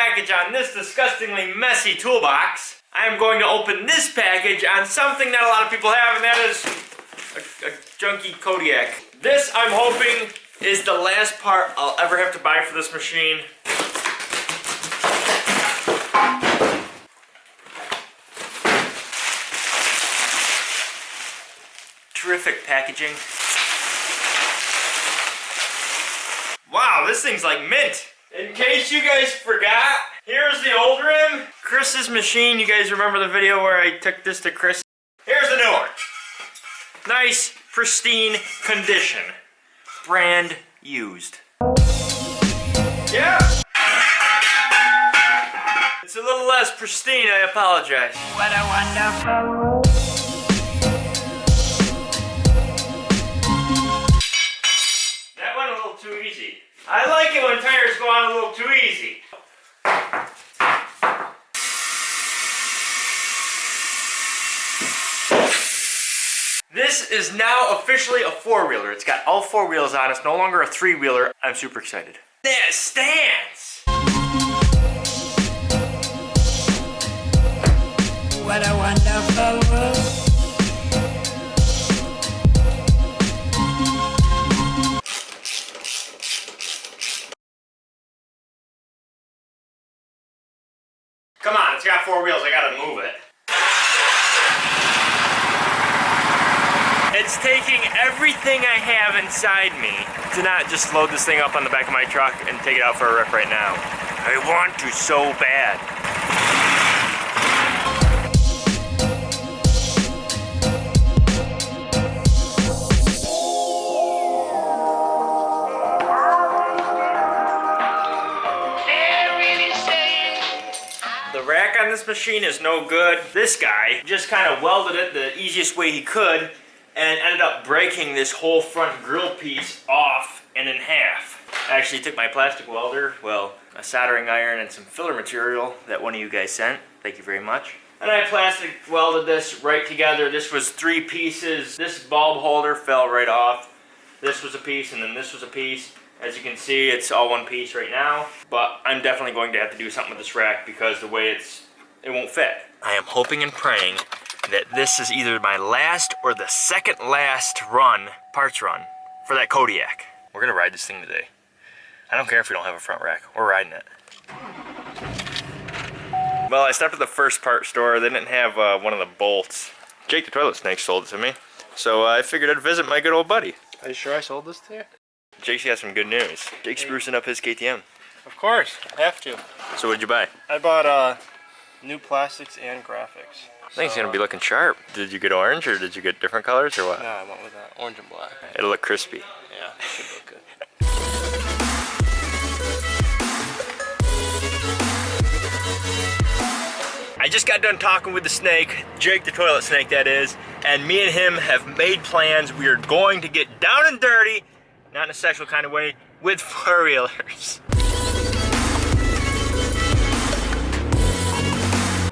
package on this disgustingly messy toolbox, I am going to open this package on something that a lot of people have, and that is a, a junky Kodiak. This, I'm hoping, is the last part I'll ever have to buy for this machine. Terrific packaging. Wow, this thing's like mint. In case you guys forgot, here's the old rim. Chris's machine, you guys remember the video where I took this to Chris? Here's the new one. Nice, pristine condition. Brand used. Yeah. It's a little less pristine, I apologize. What a wonderful This is now officially a four-wheeler. It's got all four wheels on. It's no longer a three-wheeler. I'm super excited. There it stands! What a wonderful world. Come on, it's got four wheels. I gotta move it. It's taking everything I have inside me to not just load this thing up on the back of my truck and take it out for a rip right now. I want to so bad. This machine is no good. This guy just kind of welded it the easiest way he could and ended up breaking this whole front grill piece off and in half. I actually took my plastic welder, well, a soldering iron and some filler material that one of you guys sent. Thank you very much. And I plastic welded this right together. This was three pieces. This bulb holder fell right off. This was a piece and then this was a piece. As you can see, it's all one piece right now, but I'm definitely going to have to do something with this rack because the way it's, it won't fit. I am hoping and praying that this is either my last or the second last run, parts run, for that Kodiak. We're gonna ride this thing today. I don't care if we don't have a front rack, we're riding it. Well, I stopped at the first part store. They didn't have uh, one of the bolts. Jake the Toilet Snake sold it to me. So uh, I figured I'd visit my good old buddy. Are you sure I sold this to you? Jake's got some good news. Jake's sprucing up his KTM. Of course, have to. So what'd you buy? I bought uh, new plastics and graphics. I think it's gonna be looking sharp. Did you get orange or did you get different colors or what? No, I went with uh, orange and black. It'll look crispy. Yeah, should look good. I just got done talking with the snake, Jake the toilet snake that is, and me and him have made plans. We are going to get down and dirty, not in a sexual kind of way, with four-wheelers.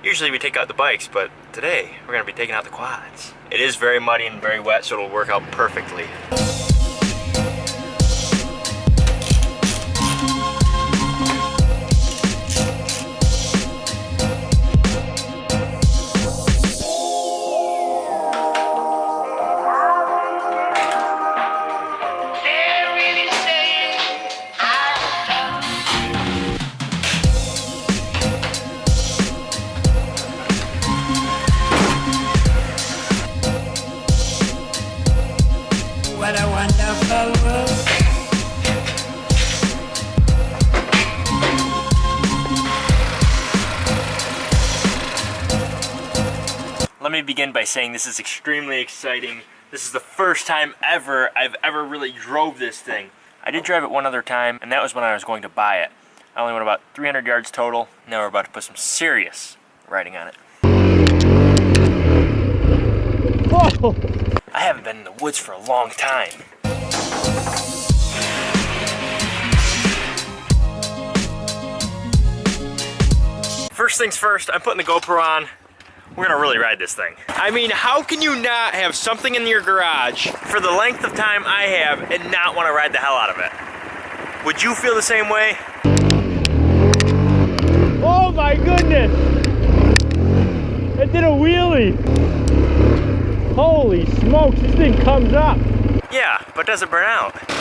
Usually we take out the bikes, but today we're gonna be taking out the quads. It is very muddy and very wet, so it'll work out perfectly. Let me begin by saying this is extremely exciting. This is the first time ever I've ever really drove this thing. I did drive it one other time, and that was when I was going to buy it. I only went about 300 yards total. Now we're about to put some serious riding on it. I haven't been in the woods for a long time. First things first, I'm putting the GoPro on. We're gonna really ride this thing. I mean, how can you not have something in your garage for the length of time I have and not want to ride the hell out of it? Would you feel the same way? Oh my goodness! It did a wheelie! Holy smokes, this thing comes up! Yeah, but does it burn out.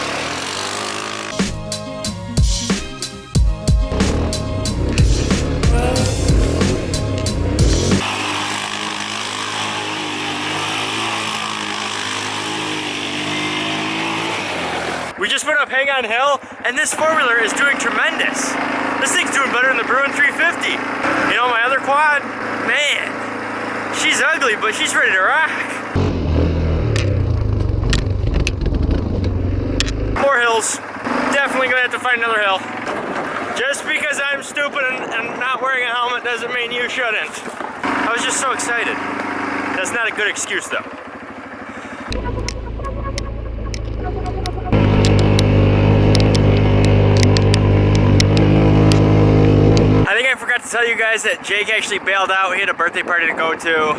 We just went up Hang On Hill, and this four-wheeler is doing tremendous. This thing's doing better than the Bruin 350. You know, my other quad, man, she's ugly, but she's ready to rock. More hills. Definitely gonna have to find another hill. Just because I'm stupid and, and not wearing a helmet doesn't mean you shouldn't. I was just so excited. That's not a good excuse though. I think I forgot that Jake actually bailed out. He had a birthday party to go to,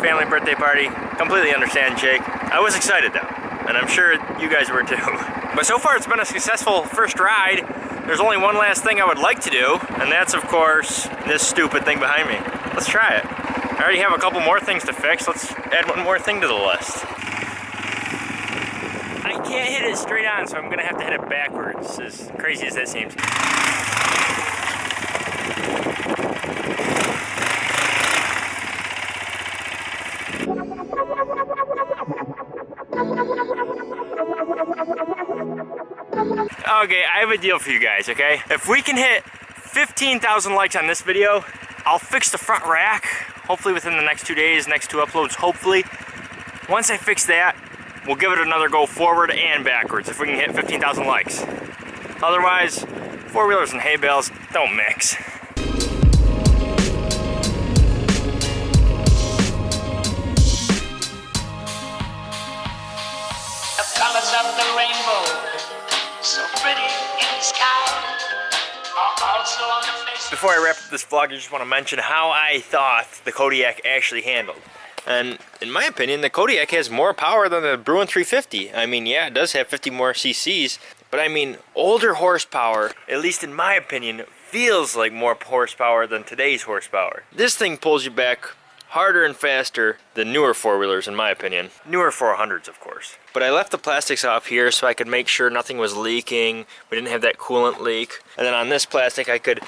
family birthday party. Completely understand, Jake. I was excited though, and I'm sure you guys were too. But so far it's been a successful first ride. There's only one last thing I would like to do, and that's of course this stupid thing behind me. Let's try it. I already have a couple more things to fix. Let's add one more thing to the list. I can't hit it straight on, so I'm gonna have to hit it backwards, as crazy as that seems. Okay, I have a deal for you guys, okay? If we can hit 15,000 likes on this video, I'll fix the front rack, hopefully within the next two days, next two uploads, hopefully. Once I fix that, we'll give it another go forward and backwards if we can hit 15,000 likes. Otherwise, four-wheelers and hay bales don't mix. Before I wrap up this vlog, I just want to mention how I thought the Kodiak actually handled. And in my opinion, the Kodiak has more power than the Bruin 350. I mean, yeah, it does have 50 more cc's, but I mean, older horsepower, at least in my opinion, feels like more horsepower than today's horsepower. This thing pulls you back harder and faster than newer four-wheelers in my opinion. Newer 400s of course. But I left the plastics off here so I could make sure nothing was leaking. We didn't have that coolant leak. And then on this plastic I could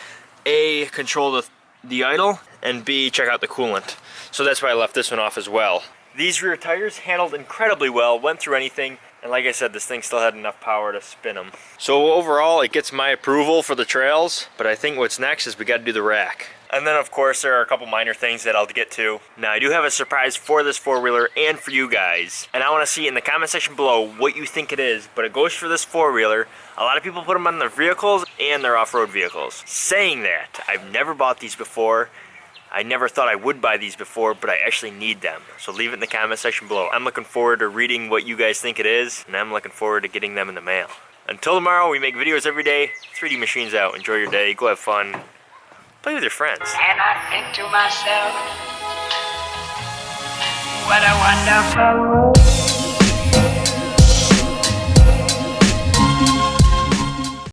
A, control the, the idle and B, check out the coolant. So that's why I left this one off as well. These rear tires handled incredibly well, went through anything, and like I said, this thing still had enough power to spin them. So overall, it gets my approval for the trails, but I think what's next is we gotta do the rack. And then of course, there are a couple minor things that I'll get to. Now I do have a surprise for this four-wheeler and for you guys. And I wanna see in the comment section below what you think it is, but it goes for this four-wheeler. A lot of people put them on their vehicles and their off-road vehicles. Saying that, I've never bought these before. I never thought I would buy these before, but I actually need them. So leave it in the comment section below. I'm looking forward to reading what you guys think it is, and I'm looking forward to getting them in the mail. Until tomorrow, we make videos every day. 3D Machines out. Enjoy your day. Go have fun. Play with your friends. And I think to myself, what a wonderful world.